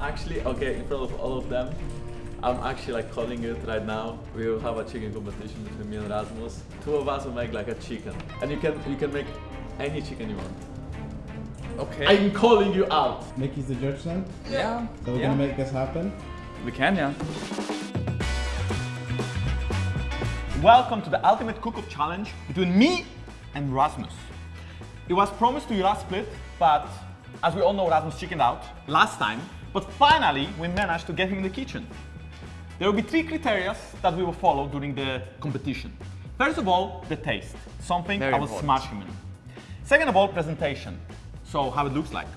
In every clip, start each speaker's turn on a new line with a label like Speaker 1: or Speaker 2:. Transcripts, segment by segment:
Speaker 1: actually, okay, in front of all of them, I'm actually like calling it right now. We will have a chicken competition between me and Rasmus. Two of us will make like a chicken, and you can you can make any chicken you want.
Speaker 2: Okay.
Speaker 1: I'm calling you out.
Speaker 3: Mickey's the judge then?
Speaker 2: yeah.
Speaker 3: So we're
Speaker 2: yeah.
Speaker 3: gonna make this happen.
Speaker 2: We can, yeah.
Speaker 4: Welcome to the Ultimate Cook-Off Challenge between me and Rasmus. It was promised to you last split, but as we all know, Rasmus chickened out last time. But finally, we managed to get him in the kitchen. There will be three criteria that we will follow during the competition. First of all, the taste, something
Speaker 2: Very
Speaker 4: I will
Speaker 2: important.
Speaker 4: smash him in. Second of all, presentation, so how it looks like.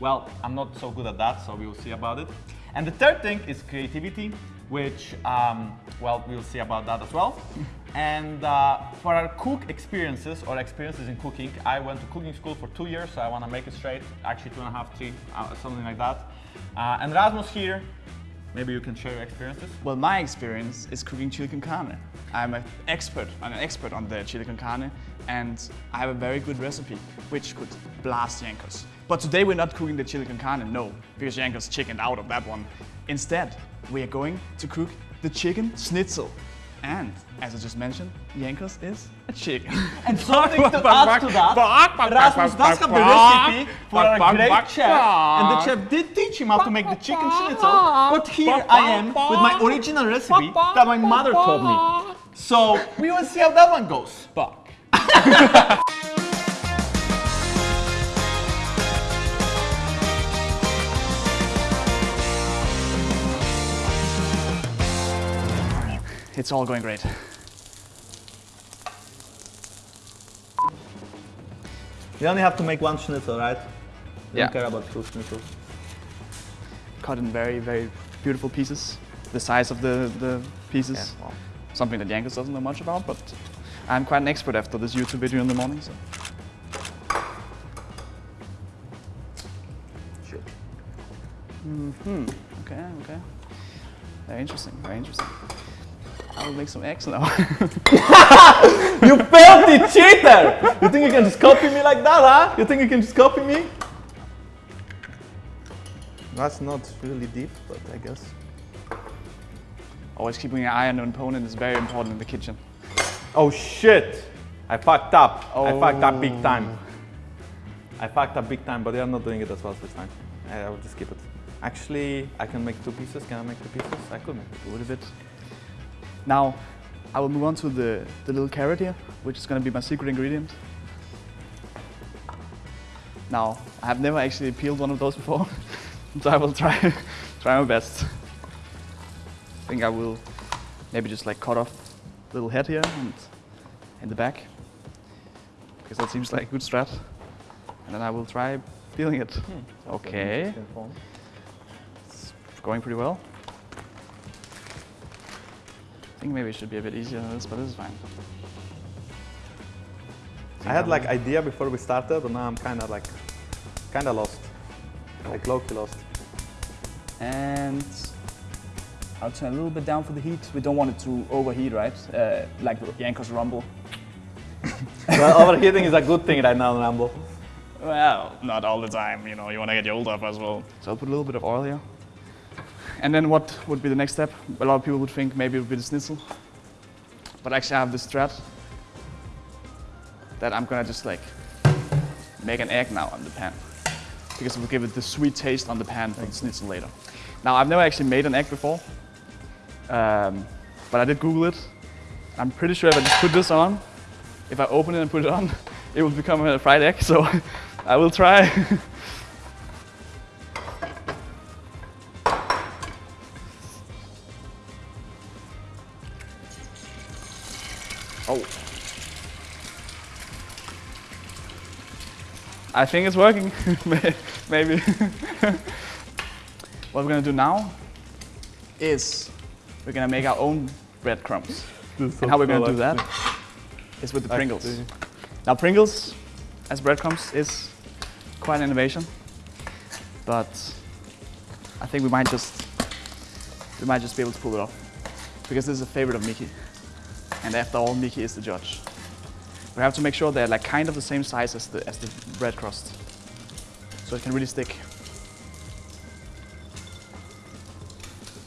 Speaker 4: Well, I'm not so good at that, so we will see about it. And the third thing is creativity, which, um, well, we will see about that as well. And uh, for our cook experiences or experiences in cooking, I went to cooking school for two years, so I want to make it straight, actually two and a half, three, uh, something like that. Uh, and Rasmus here, maybe you can share your experiences.
Speaker 5: Well, my experience is cooking chili con carne. I'm an expert, I'm an expert on the chili con carne, and I have a very good recipe, which could blast Jankos. But today we're not cooking the chili con carne, no, because Jankos chickened out of that one. Instead, we are going to cook the chicken schnitzel. And, as I just mentioned, Jankos is a chicken.
Speaker 4: And something to add to that, Rasmus does have the recipe for a great chef, and the chef did teach him how to make the chicken schnitzel, but here I am with my original recipe that my mother taught me. So we will see how that one goes.
Speaker 5: Fuck. It's all going great.
Speaker 4: You only have to make one schnitzel, right? You
Speaker 5: Yeah.
Speaker 4: don't care about two schnitzels.
Speaker 5: Cut in very, very beautiful pieces. The size of the, the pieces.
Speaker 4: Yeah, wow.
Speaker 5: Something that Jankos doesn't know much about, but I'm quite an expert after this YouTube video in the morning. So.
Speaker 4: Shit.
Speaker 5: Hmm. Okay. Okay. Very interesting. Very interesting. I will make some eggs now.
Speaker 4: You filthy cheater! You think you can just copy me like that, huh? You think you can just copy me? That's not really deep, but I guess.
Speaker 5: Always keeping an eye on an opponent is very important in the kitchen.
Speaker 4: Oh shit! I fucked up. I fucked up big
Speaker 5: Oh.
Speaker 4: time. I fucked up big time, but they are not doing it as well, so it's fine. I, I will just keep it. Actually, I can make two pieces. Can I make two pieces? I could make
Speaker 5: A little bit. Now, I will move on to the, the little carrot here, which is going to be my secret ingredient. Now, I have never actually peeled one of those before, so I will try, try my best. I think I will maybe just like cut off the little head here and in the back, because that seems like a good strat. And then I will try peeling it. Hmm. Okay, it's going pretty well. I think maybe it should be a bit easier than this, but this is fine.
Speaker 4: I had like idea before we started, but now I'm kind of like, kind of lost. Like low-key lost.
Speaker 5: And I'll turn a little bit down for the heat. We don't want it to overheat, right? Uh, like Jankos Rumble.
Speaker 4: well, overheating is a good thing right now, Rumble.
Speaker 5: Well, not all the time, you know, you want to get your old up as well. So I'll put a little bit of oil here. And then what would be the next step? A lot of people would think maybe it would be the schnitzel. But actually I have this strat that I'm gonna just like make an egg now on the pan. Because it will give it the sweet taste on the pan for the schnitzel later. Now I've never actually made an egg before. Um, but I did Google it. I'm pretty sure if I just put this on, if I open it and put it on, it will become a fried egg. So I will try. I think it's working. Maybe. what we're gonna do now is we're gonna make our own breadcrumbs. and how we're gonna do that is with the Pringles.
Speaker 4: Actually.
Speaker 5: Now Pringles as breadcrumbs is quite an innovation, but I think we might just we might just be able to pull it off because this is a favorite of Mickey, and after all, Mickey is the judge. We have to make sure they're like kind of the same size as the as the bread crust, so it can really stick.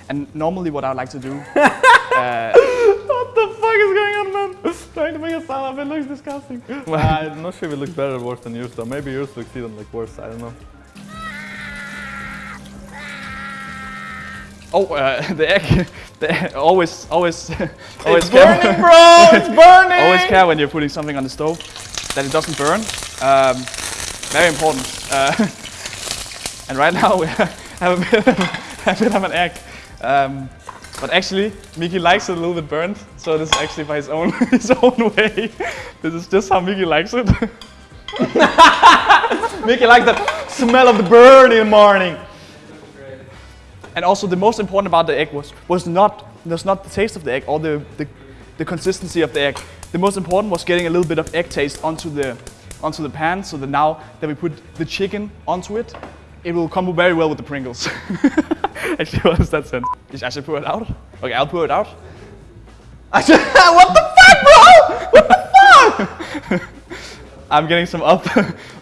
Speaker 5: And normally what I like to do, uh,
Speaker 4: What the fuck is going on, man? Trying to make a salad, it looks disgusting. Uh, I'm not sure if it looks better or worse than yours, though. Maybe yours looks even like worse. I don't know.
Speaker 5: Oh, uh, the egg, the egg, always, always, always
Speaker 4: It's
Speaker 5: care-
Speaker 4: burning, bro! It's burning!
Speaker 5: always care when you're putting something on the stove that it doesn't burn. Um, very important. Uh, and right now we have a bit, of, a bit of an egg. Um, but actually, Miki likes it a little bit burnt, so this is actually by his own his own way. This is just how Miki likes it.
Speaker 4: Mickey likes the smell of the burn in the morning.
Speaker 5: And also, the most important about the egg was was not was not the taste of the egg or the, the the consistency of the egg. The most important was getting a little bit of egg taste onto the onto the pan, so that now that we put the chicken onto it, it will come very well with the Pringles. Actually, what does that sense? I should pour it out. Okay, I'll pour it out.
Speaker 4: what the fuck, bro? What the fuck?
Speaker 5: I'm getting some up,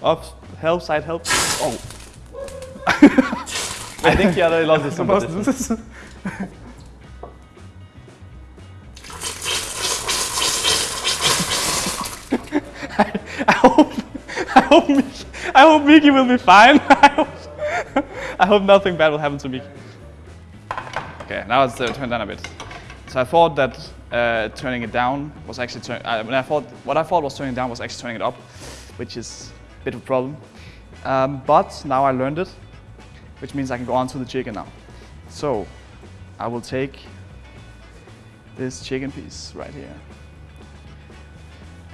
Speaker 5: up help, side help. Oh,
Speaker 4: I think he already lost this
Speaker 5: Most-
Speaker 4: competition.
Speaker 5: I hope, I hope, Miki, I hope Miki will be fine. I hope, I hope nothing bad will happen to Miki. Okay, now it's uh, turned down a bit. So I thought that uh, turning it down was actually turn, uh, when I thought what I thought was turning it down was actually turning it up, which is a bit of a problem. Um, but now I learned it, which means I can go on to the chicken now. So I will take this chicken piece right here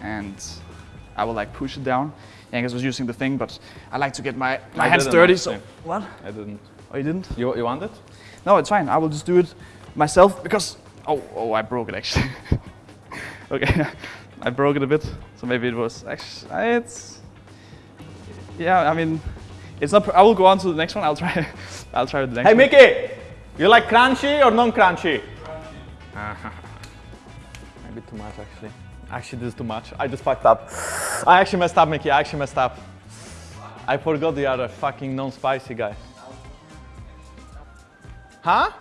Speaker 5: and I will like push it down. Jankos was using the thing, but I like to get my, my
Speaker 4: I
Speaker 5: hands dirty.
Speaker 4: actually.
Speaker 5: So what?
Speaker 4: I didn't.
Speaker 5: Oh, you didn't?
Speaker 4: You, you want it?
Speaker 5: No, it's fine. I will just do it myself because oh oh I broke it actually. okay, I broke it a bit, so maybe it was actually it's yeah. I mean, it's not. I will go on to the next one. I'll try. I'll try with the next
Speaker 4: Hey,
Speaker 5: one.
Speaker 4: Mickey! You like crunchy or non-crunchy? Maybe too much, actually. Actually, this is too much. I just fucked up. I actually messed up, Mickey. I actually messed up. I forgot the other fucking non-spicy guy. Huh?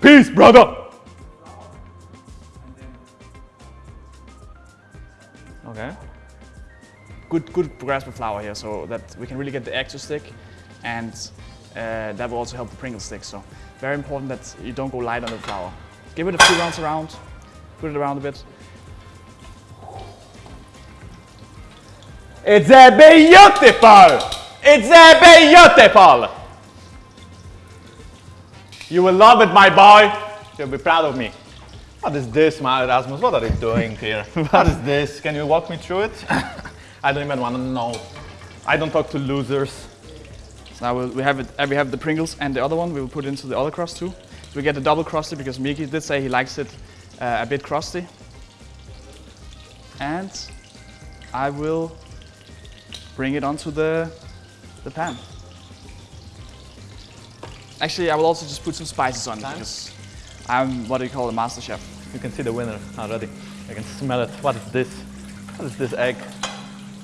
Speaker 4: Peace, brother! Okay.
Speaker 5: Good good grasp of flour here, so that we can really get the egg to stick, and uh, that will also help the Pringles stick. So very important that you don't go light on the flour. Give it a few rounds around, put it around a bit.
Speaker 4: It's a beautiful! It's a beautiful! You will love it, my boy. You'll be proud of me. What is this, my Erasmus? What are you doing here? what is this? Can you walk me through it? I don't even want to know. I don't talk to losers.
Speaker 5: So now we'll, we have it. uh, We have the Pringles and the other one. We will put into the other crust too. We get the double crusty because Miki did say he likes it uh, a bit crusty. And I will bring it onto the the pan. Actually, I will also just put some spices on it because I'm what do you call a master chef.
Speaker 4: You can see the winner already. I can smell it. What is this? What is this egg?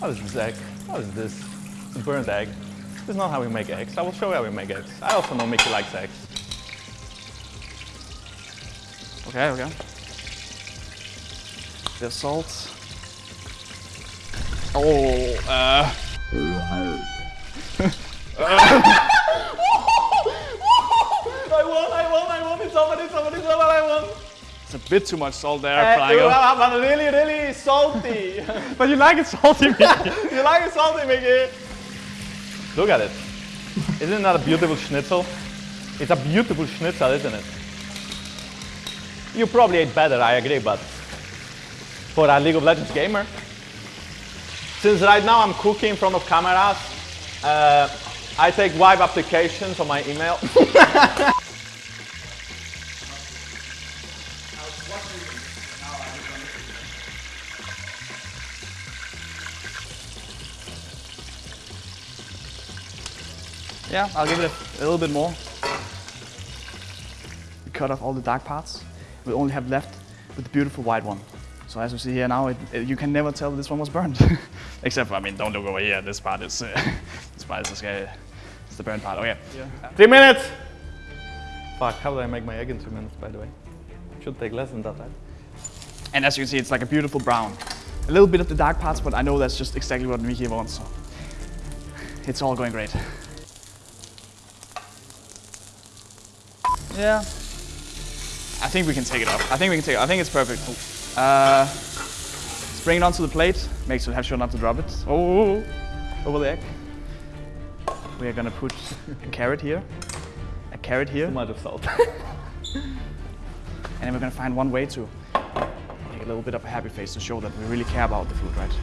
Speaker 4: What is this egg? What is this? It's a burnt egg. This is not how we make eggs. I will show you how we make eggs. I also know Mickey likes eggs.
Speaker 5: Okay, okay. The salt. Oh, uh,
Speaker 4: I won, I won, I won. It's over, it's over, it's over, I won.
Speaker 5: It's a bit too much salt there,
Speaker 4: Uh, really, really salty.
Speaker 5: But you like it salty, Miki.
Speaker 4: you like it salty, Mickey? Look at it. Isn't that a beautiful schnitzel? It's a beautiful schnitzel, isn't it? You probably ate better, I agree, but for a League of Legends gamer, since right now I'm cooking in front of cameras, uh, I take web applications on my email.
Speaker 5: Yeah, I'll give it a, a little bit more. We cut off all the dark parts. We only have left with the beautiful white one. So as you see here now, it, it- you can never tell this one was burned. Except for, I mean, don't look over here. This part is, uh, this part is uh, It's the burn part. Okay.
Speaker 4: Three minutes! Fuck, how do I make my egg in two minutes, by the way? Should take less than that, right?
Speaker 5: And as you can see, it's like a beautiful brown. A little bit of the dark parts, but I know that's just exactly what Miki wants. So it's all going great. Yeah. I think we can take it off. I think we can take it. I think it's perfect. Uh, let's bring it onto the plate. Make sure, have sure not to drop it. Oh, over the egg. We are gonna put a carrot here, a carrot here,
Speaker 4: Too much of salt.
Speaker 5: and then we're gonna find one way to make a little bit of a happy face to show that we really care about the food, right?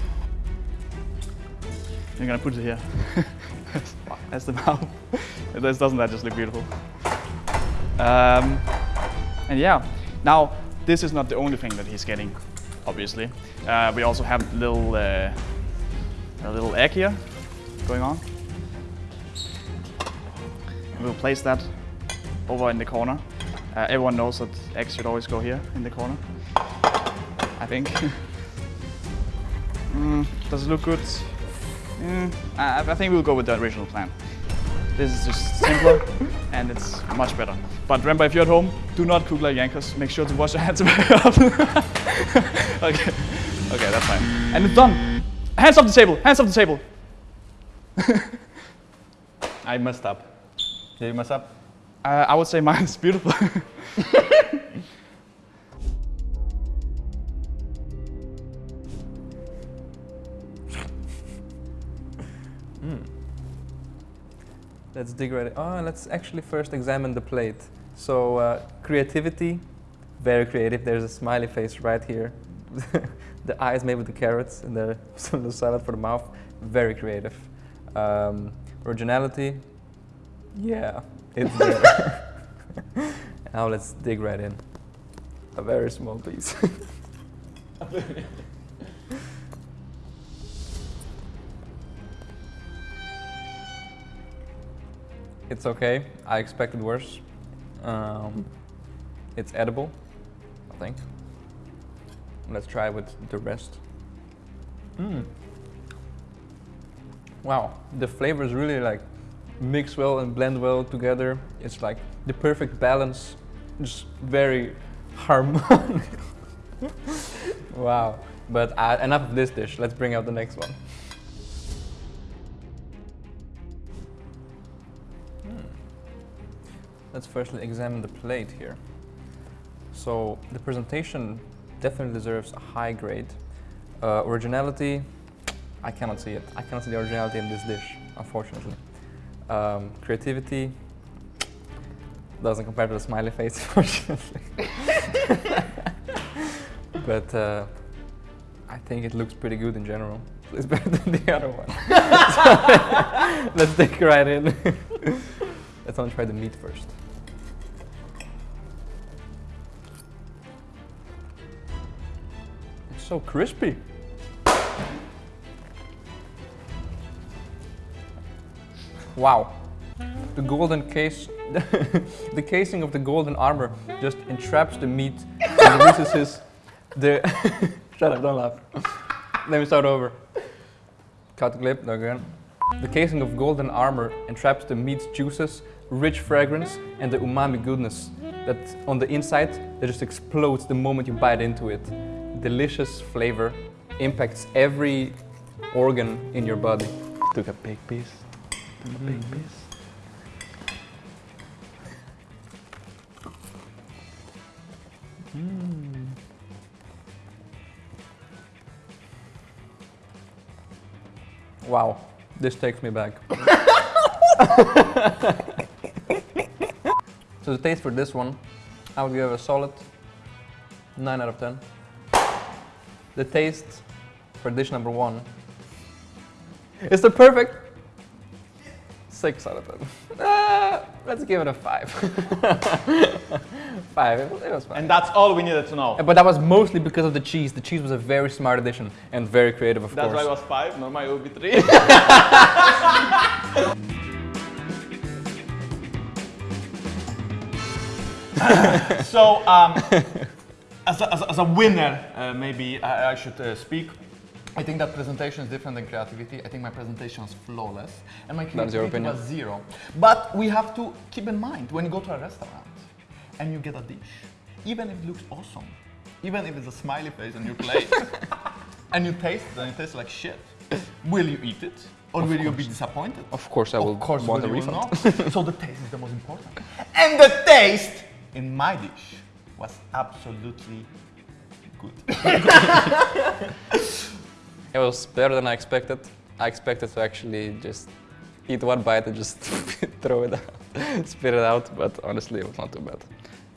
Speaker 5: We're gonna put it here. That's the mouth. Doesn't that just look beautiful? Um, and yeah, now this is not the only thing that he's getting, obviously. Uh, we also have little uh, a little egg here going on. We'll place that over in the corner. Uh, everyone knows that eggs should always go here in the corner. I think. mm, does it look good? Mm, I, I think we'll go with the original plan. This is just simpler and it's much better. But remember, if you're at home, do not cook like Jankos. Make sure to wash your hands very often. okay, okay, that's fine. And it's done. Hands off the table. Hands off the table.
Speaker 4: I messed up. Did you mess up?
Speaker 5: Uh, I would say mine is beautiful.
Speaker 3: Let's dig right in. Oh, let's actually first examine the plate. So uh, creativity, very creative. There's a smiley face right here. the eyes made with the carrots and the, some little salad for the mouth. Very creative. Um, originality, yeah, it's there. now let's dig right in. A very small piece. It's okay. I expected worse. Um, it's edible, I think. Let's try with the rest. Mm. Wow, the flavors really like mix well and blend well together. It's like the perfect balance, just very harmonic. wow. But uh, enough of this dish. Let's bring out the next one. Let's firstly examine the plate here. So the presentation definitely deserves a high grade. Uh, originality, I cannot see it. I cannot see the originality in this dish, unfortunately. Um, creativity doesn't compare to the smiley face, unfortunately. but uh, I think it looks pretty good in general. It's better than the other one. Let's dig right in. let's only try the meat first. So crispy. Wow. The golden case, the casing of the golden armor just entraps the meat and releases the. Shut up, don't laugh. Let me start over. Cut the clip, again. The casing of golden armor entraps the meat's juices, rich fragrance, and the umami goodness that on the inside that just explodes the moment you bite into it. Delicious flavor impacts every organ in your body.
Speaker 4: Took a big piece. Took a big piece. Hmm.
Speaker 3: Wow, this takes me back. so the taste for this one, I would give a solid 9 out of 10. The taste for dish number one is the perfect 6 out of 10. Uh, let's give it a 5. 5, it was, it was fine.
Speaker 4: And that's all we needed to know.
Speaker 3: but that was mostly because of the cheese. The cheese was a very smart addition and very creative, of
Speaker 4: That's
Speaker 3: course.
Speaker 4: why it was five. Normally it would be three. so, um, as, a, as, a, as a winner, uh, maybe I, I should uh, speak. I think that presentation is different than creativity. I think my presentation is flawless, and my creativity was zero. But we have to keep in mind when you go to a restaurant and you get a dish, even if it looks awesome, even if it's a smiley face on your plate, and you taste it and it tastes like shit, will you eat it or will you be disappointed?
Speaker 3: Of course, I will
Speaker 4: Of course,
Speaker 3: want a
Speaker 4: will you
Speaker 3: refund.
Speaker 4: not? so the taste is the most important. And the taste in my dish was absolutely good.
Speaker 3: It was better than I expected. I expected to actually just eat one bite and just throw it out, spit it out, but honestly, it was not too bad.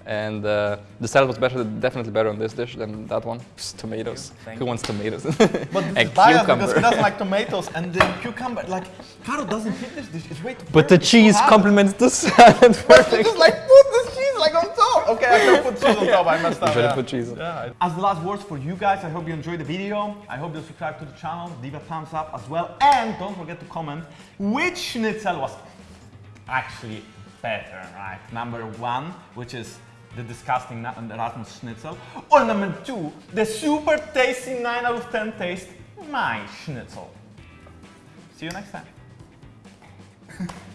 Speaker 3: And uh, the salad was better, definitely better on this dish than that one. Tomatoes. Who wants tomatoes?
Speaker 4: But this
Speaker 3: And
Speaker 4: biased because he doesn't like tomatoes and the cucumber. Like, Caro doesn't eat this dish. It's way too
Speaker 3: but the cheese complements the salad
Speaker 4: But
Speaker 3: perfect.
Speaker 4: just like put cheese like on top. Okay, I can put cheese on top. I messed up.
Speaker 3: should have
Speaker 4: yeah.
Speaker 3: put cheese on.
Speaker 4: Yeah. As the last words for you guys, I hope you enjoyed the video. I hope you subscribe to the channel, leave a thumbs up as well, and don't forget to comment which schnitzel was actually better, right? Number one, which is the disgusting Na- Rasmus schnitzel, or number two, the super tasty 9 out of 10 taste, my schnitzel. See you next time.